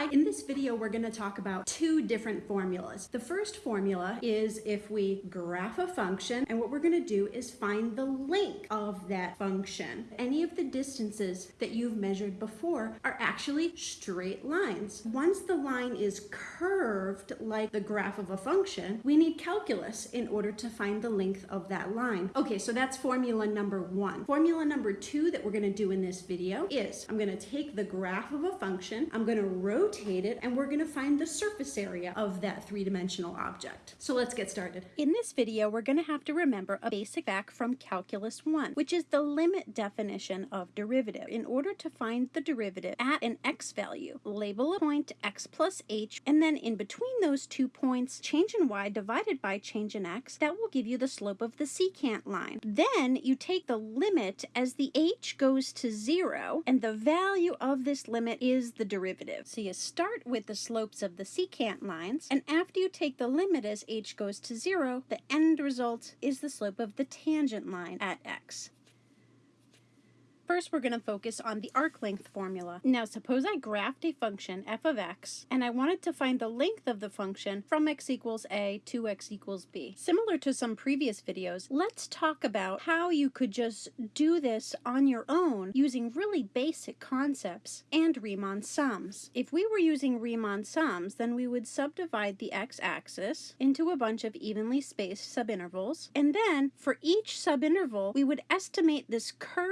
Hi, in this video we're going to talk about two different formulas. The first formula is if we graph a function and what we're going to do is find the length of that function. Any of the distances that you've measured before are actually straight lines. Once the line is curved like the graph of a function, we need calculus in order to find the length of that line. Okay, so that's formula number one. Formula number two that we're going to do in this video is I'm going to take the graph of a function, I'm going to rotate it, and we're going to find the surface area of that three-dimensional object. So let's get started. In this video, we're going to have to remember a basic fact from Calculus 1, which is the limit definition of derivative. In order to find the derivative at an x value, label a point x plus h, and then in between those two points, change in y divided by change in x. That will give you the slope of the secant line. Then you take the limit as the h goes to 0, and the value of this limit is the derivative. So you start with the slopes of the secant lines, and after you take the limit as h goes to 0, the end result is the slope of the tangent line at x. First, we're going to focus on the arc length formula. Now, suppose I graphed a function f of x, and I wanted to find the length of the function from x equals a to x equals b. Similar to some previous videos, let's talk about how you could just do this on your own using really basic concepts and Riemann sums. If we were using Riemann sums, then we would subdivide the x-axis into a bunch of evenly spaced subintervals, and then for each subinterval, we would estimate this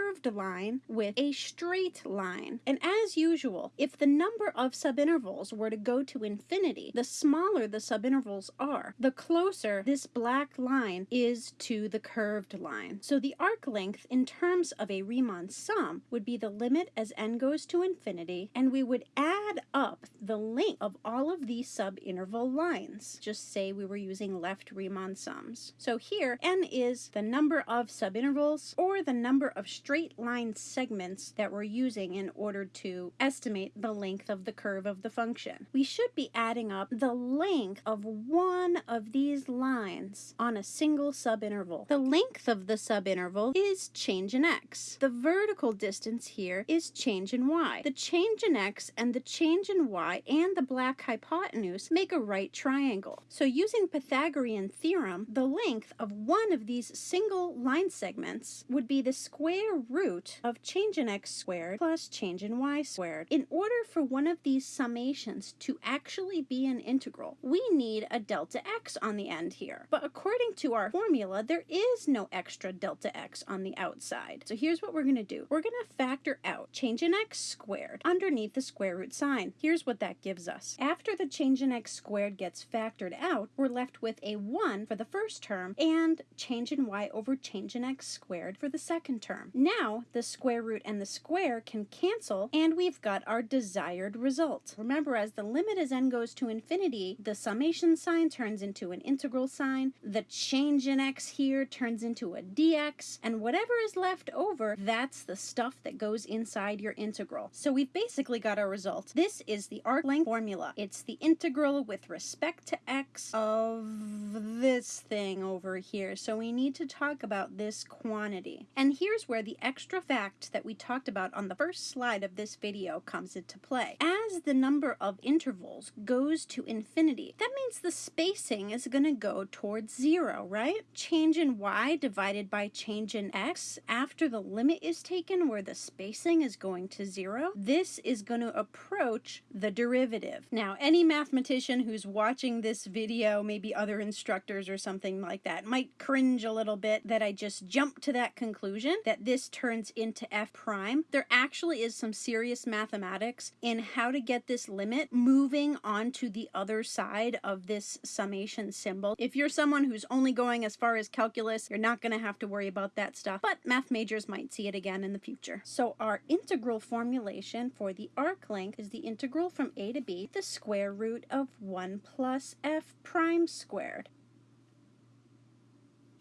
curved line with a straight line. And as usual, if the number of subintervals were to go to infinity, the smaller the subintervals are, the closer this black line is to the curved line. So the arc length in terms of a Riemann sum would be the limit as n goes to infinity, and we would add up the length of all of these subinterval lines. Just say we were using left Riemann sums. So here, n is the number of subintervals or the number of straight line segments that we're using in order to estimate the length of the curve of the function. We should be adding up the length of one of these lines on a single subinterval. The length of the subinterval is change in x. The vertical distance here is change in y. The change in x and the change in y and the black hypotenuse make a right triangle. So using Pythagorean theorem, the length of one of these single line segments would be the square root of change in x squared plus change in y squared. In order for one of these summations to actually be an integral, we need a delta x on the end here. But according to our formula, there is no extra delta x on the outside. So here's what we're going to do. We're going to factor out change in x squared underneath the square root sign. Here's what that gives us. After the change in x squared gets factored out, we're left with a 1 for the first term and change in y over change in x squared for the second term. Now, the square root and the square can cancel, and we've got our desired result. Remember, as the limit as n goes to infinity, the summation sign turns into an integral sign, the change in x here turns into a dx, and whatever is left over, that's the stuff that goes inside your integral. So we've basically got our result. This is the arc length formula. It's the integral with respect to x of this thing over here. So we need to talk about this quantity. And here's where the extra fact fact that we talked about on the first slide of this video comes into play. As the number of intervals goes to infinity, that means the spacing is going to go towards zero, right? Change in y divided by change in x after the limit is taken where the spacing is going to zero, this is going to approach the derivative. Now, any mathematician who's watching this video, maybe other instructors or something like that, might cringe a little bit that I just jumped to that conclusion that this turns into f prime, there actually is some serious mathematics in how to get this limit moving onto the other side of this summation symbol. If you're someone who's only going as far as calculus, you're not going to have to worry about that stuff, but math majors might see it again in the future. So our integral formulation for the arc length is the integral from a to b, the square root of 1 plus f prime squared.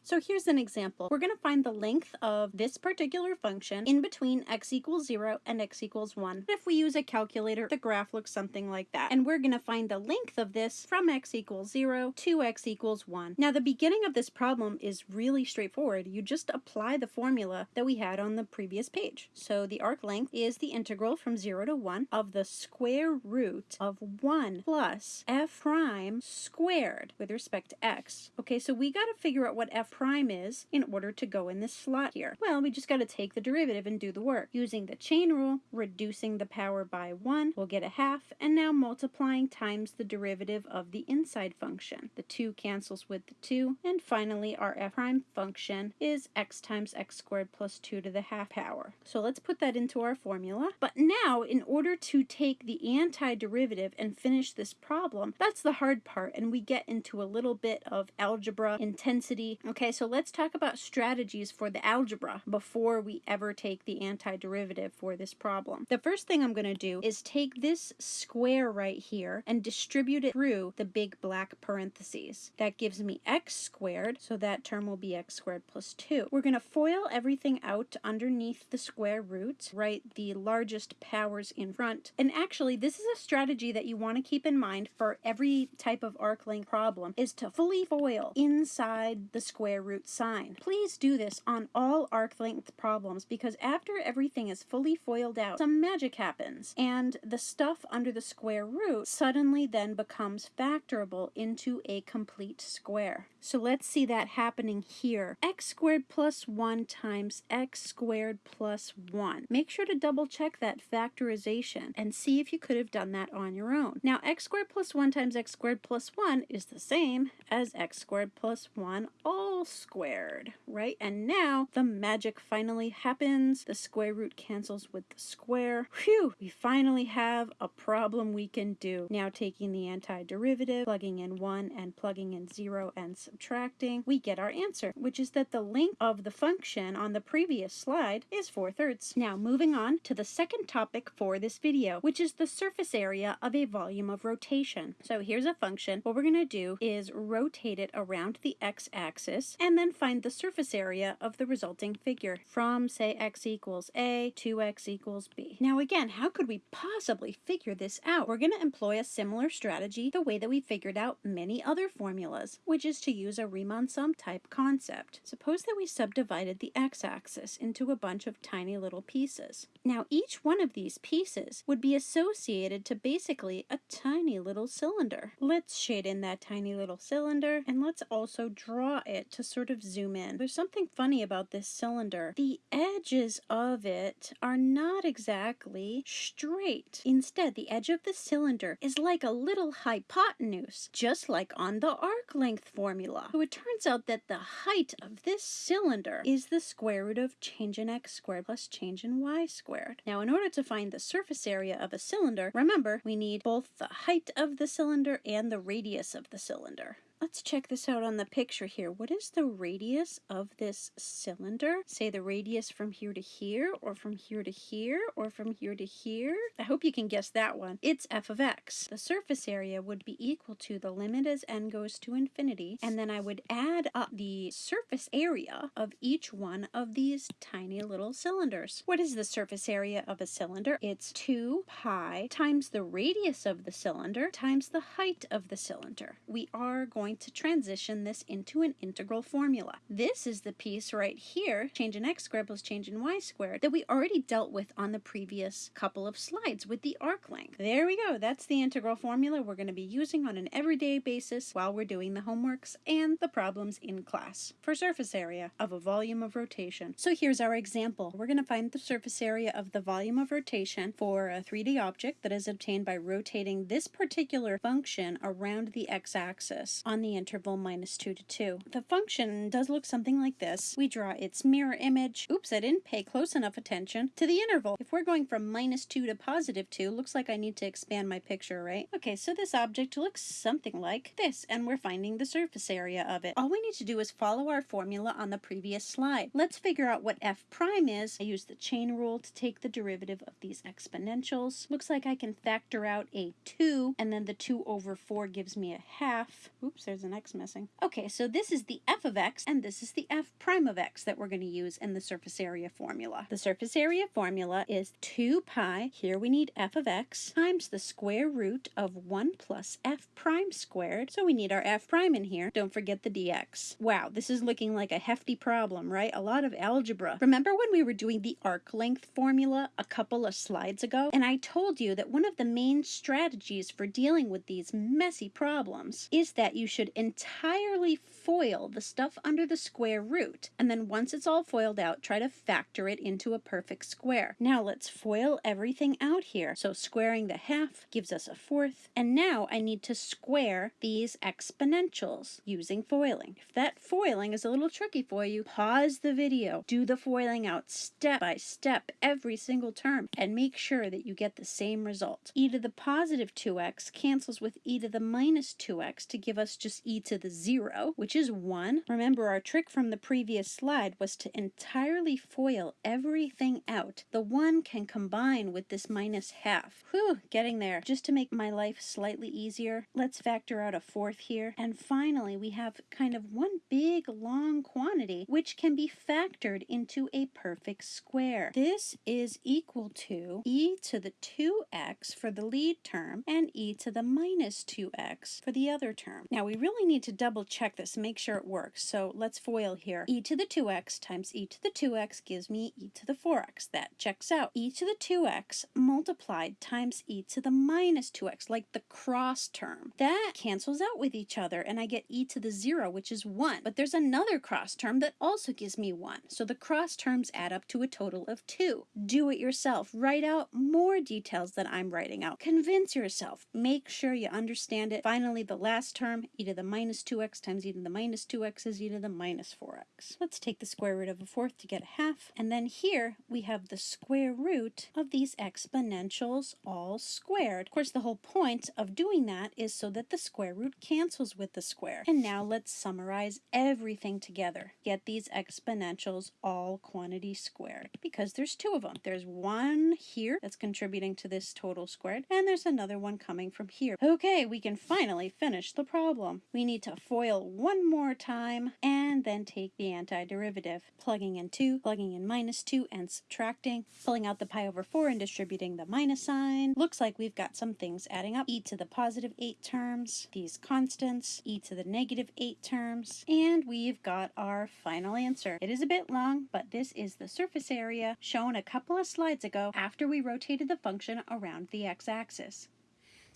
So here's an example. We're going to find the length of this particular function in between x equals 0 and x equals 1. If we use a calculator, the graph looks something like that. And we're going to find the length of this from x equals 0 to x equals 1. Now the beginning of this problem is really straightforward. You just apply the formula that we had on the previous page. So the arc length is the integral from 0 to 1 of the square root of 1 plus f prime squared with respect to x. Okay, so we got to figure out what f prime is in order to go in this slot here. Well, we just got to take the derivative and do the work. Using the chain rule, reducing the power by 1, we'll get a half, and now multiplying times the derivative of the inside function. The 2 cancels with the 2, and finally our f prime function is x times x squared plus 2 to the half power. So let's put that into our formula. But now, in order to take the antiderivative and finish this problem, that's the hard part, and we get into a little bit of algebra intensity. Okay, so let's talk about strategies for the algebra before we ever take the antiderivative for this problem. The first thing I'm going to do is take this square right here and distribute it through the big black parentheses. That gives me x squared, so that term will be x squared plus 2. We're going to FOIL everything out underneath the square root, write the largest powers in front. And actually, this is a strategy that you want to keep in mind for every type of arc length problem, is to fully FOIL inside the square root sign. Please do this on all arc length problems because after everything is fully FOILed out, some magic happens, and the stuff under the square root suddenly then becomes factorable into a complete square. So let's see that happening here. x squared plus 1 times x squared plus 1. Make sure to double check that factorization and see if you could have done that on your own. Now x squared plus 1 times x squared plus 1 is the same as x squared plus 1 all squared, right? And now the magic finally happens. The square root cancels with the square. Phew! We finally have a problem we can do. Now taking the antiderivative, plugging in 1 and plugging in 0 and subtracting, we get our answer, which is that the length of the function on the previous slide is 4 thirds. Now moving on to the second topic for this video, which is the surface area of a volume of rotation. So here's a function. What we're going to do is rotate it around the x-axis and then find the surface area of the resulting figure from say x equals a to x equals b. Now again, how could we possibly figure this out? We're going to employ a similar strategy the way that we figured out many other formulas, which is to use a Riemann sum type concept. Suppose that we subdivided the x-axis into a bunch of tiny little pieces. Now each one of these pieces would be associated to basically a tiny little cylinder. Let's shade in that tiny little cylinder and let's also draw it to sort of zoom in. There's something funny about this cylinder. The edges of it are not exactly straight. Instead, the edge of the cylinder is like a little hypotenuse, just like on the arc length formula. So it turns out that the height of this cylinder is the square root of change in x squared plus change in y squared. Now, in order to find the surface area of a cylinder, remember, we need both the height of the cylinder and the radius of the cylinder. Let's check this out on the picture here. What is the radius of this cylinder? Say the radius from here to here, or from here to here, or from here to here. I hope you can guess that one. It's f of x. The surface area would be equal to the limit as n goes to infinity, and then I would add up the surface area of each one of these tiny little cylinders. What is the surface area of a cylinder? It's 2 pi times the radius of the cylinder times the height of the cylinder. We are going to transition this into an integral formula. This is the piece right here, change in x squared plus change in y squared, that we already dealt with on the previous couple of slides with the arc length. There we go. That's the integral formula we're going to be using on an everyday basis while we're doing the homeworks and the problems in class for surface area of a volume of rotation. So here's our example. We're going to find the surface area of the volume of rotation for a 3D object that is obtained by rotating this particular function around the x-axis on the interval minus 2 to 2. The function does look something like this. We draw its mirror image. Oops, I didn't pay close enough attention to the interval. If we're going from minus 2 to positive 2, looks like I need to expand my picture, right? Okay, so this object looks something like this, and we're finding the surface area of it. All we need to do is follow our formula on the previous slide. Let's figure out what f prime is. I use the chain rule to take the derivative of these exponentials. Looks like I can factor out a 2, and then the 2 over 4 gives me a half. Oops, there's an x missing. Okay, so this is the f of x, and this is the f prime of x that we're going to use in the surface area formula. The surface area formula is 2 pi, here we need f of x, times the square root of 1 plus f prime squared. So we need our f prime in here. Don't forget the dx. Wow, this is looking like a hefty problem, right? A lot of algebra. Remember when we were doing the arc length formula a couple of slides ago? And I told you that one of the main strategies for dealing with these messy problems is that you should entirely foil the stuff under the square root. And then once it's all foiled out, try to factor it into a perfect square. Now let's FOIL everything out here. So squaring the half gives us a fourth. And now I need to square these exponentials using foiling. If that foiling is a little tricky for you, pause the video, do the foiling out step by step every single term, and make sure that you get the same result. e to the positive 2x cancels with e to the minus 2x to give us just e to the 0, which is 1. Remember, our trick from the previous slide was to entirely FOIL everything out. The 1 can combine with this minus half. Whew, getting there. Just to make my life slightly easier, let's factor out a fourth here. And finally, we have kind of one big long quantity, which can be factored into a perfect square. This is equal to e to the 2x for the lead term and e to the minus 2x for the other term. Now, we really need to double check this make sure it works. So let's FOIL here. e to the 2x times e to the 2x gives me e to the 4x. That checks out. e to the 2x multiplied times e to the minus 2x, like the cross term. That cancels out with each other, and I get e to the 0, which is 1. But there's another cross term that also gives me 1. So the cross terms add up to a total of 2. Do it yourself. Write out more details than I'm writing out. Convince yourself. Make sure you understand it. Finally, the last term, e to the minus 2x times e to the minus 2x is e to the minus 4x. Let's take the square root of a fourth to get a half. And then here we have the square root of these exponentials all squared. Of course, the whole point of doing that is so that the square root cancels with the square. And now let's summarize everything together. Get these exponentials all quantity squared because there's two of them. There's one here that's contributing to this total squared, and there's another one coming from here. Okay, we can finally finish the problem. We need to FOIL one more time and then take the antiderivative, plugging in 2, plugging in minus 2, and subtracting, pulling out the pi over 4 and distributing the minus sign. Looks like we've got some things adding up. e to the positive 8 terms, these constants, e to the negative 8 terms, and we've got our final answer. It is a bit long, but this is the surface area shown a couple of slides ago after we rotated the function around the x-axis.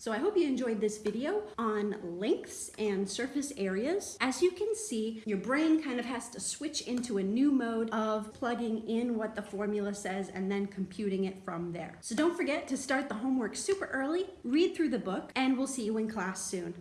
So I hope you enjoyed this video on lengths and surface areas. As you can see, your brain kind of has to switch into a new mode of plugging in what the formula says and then computing it from there. So don't forget to start the homework super early, read through the book, and we'll see you in class soon.